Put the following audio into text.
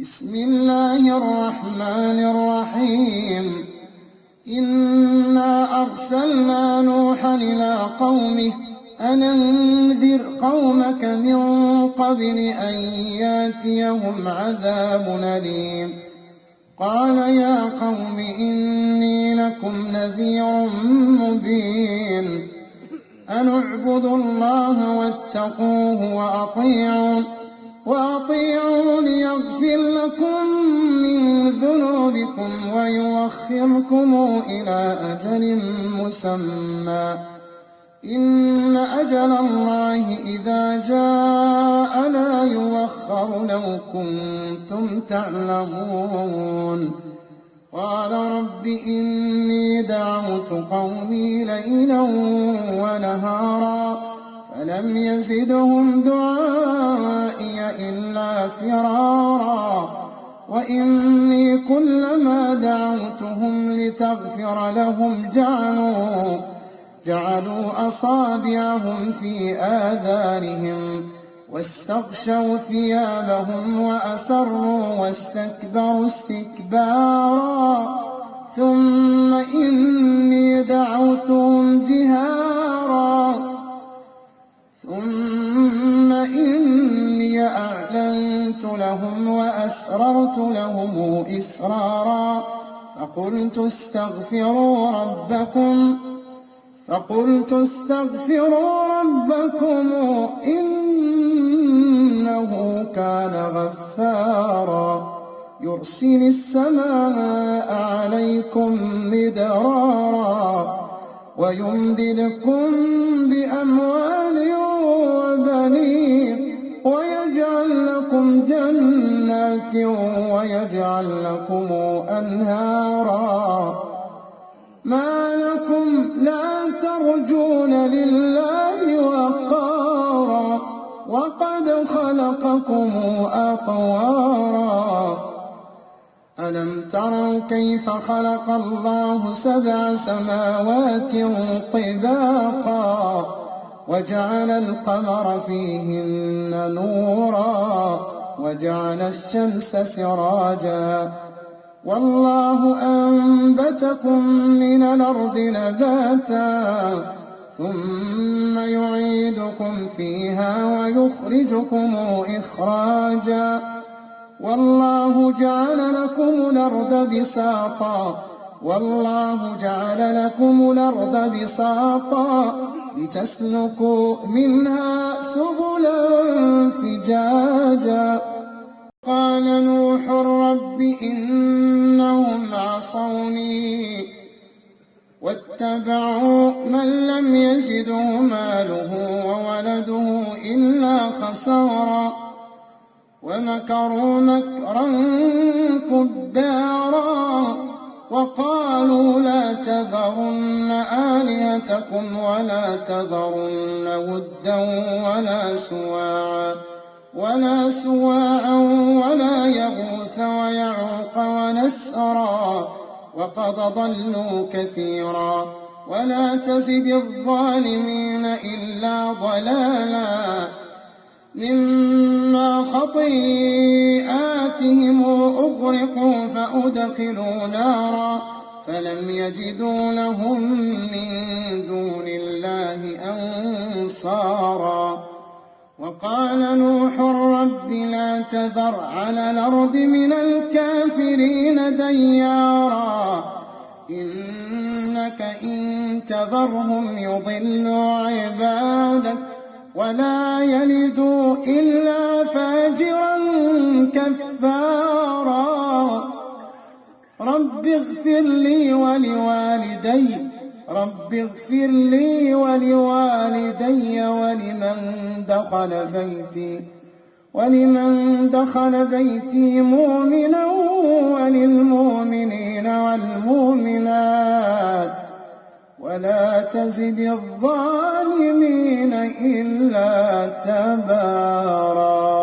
بسم الله الرحمن الرحيم. إنا أرسلنا نوحا إلى قومه أن انذر قومك من قبل أن ياتيهم عذاب أليم. قال يا قوم إني لكم نذير مبين. أن اعبدوا الله واتقوه وأطيعون. وأطيعون يغفر لكم من ذنوبكم ويوخركم إلى أجل مسمى. إن أجل الله إذا جاء لا يوخر لو كنتم تعلمون. قال رب إني دعوت قومي ليلا ونهارا. فلم يزدهم دعائي إلا فرارا وإني كلما دعوتهم لتغفر لهم جعلوا جعلوا أصابعهم في آذانهم واستغشوا ثيابهم وأسروا واستكبروا استكبارا ثم إني لهم وأسررت لهم إسرارا فقلت استغفروا ربكم فقلت استغفروا ربكم إنه كان غفارا. يرسل السماء عليكم مدرارا ويمددكم بأموال وبنين ويجعل لكم جنات ويجعل لكم أنهارا ما لكم لا ترجون لله وقارا وقد خلقكم أطوارا ألم تروا كيف خلق الله سبع سماوات طباقا وجعل القمر فيهن نورا وجعل الشمس سراجا والله أنبتكم من الأرض نباتا ثم يعيدكم فيها ويخرجكم إخراجا والله جعل لكم الأرض بساطا والله جعل لكم الأرض بساطا لتسلكوا منها سبلا فجاجا. قال نوح رب إنهم عصوني واتبعوا من لم يزده ماله وولده إلا خسارا. ومكروا مكرا كبارا. وقالوا لا تذرن آلهتكم ولا تذرن ودا ولا سواعا ولا سواعا ولا يغوث ويعوق ونسرا وقد ضلوا كثيرا ولا تزد الظالمين إلا ضلالا مما خطيئاتهم أغرقوا فأدخلوا نارا فلم يجدوا لهم من دون الله أنصارا وقال نوح رب لا تذر على الأرض من الكافرين ديارا إنك إن تذرهم يضلوا عبادك ولا يلدوا إلا فاجرا كفارا. رب اغفر لي ولوالدي رب اغفر لي ولوالدي ولمن دخل بيتي ولمن دخل بيتي مؤمنا وللمؤمنين والمؤمنات. ولا تزد الظالمين إلا تبارا.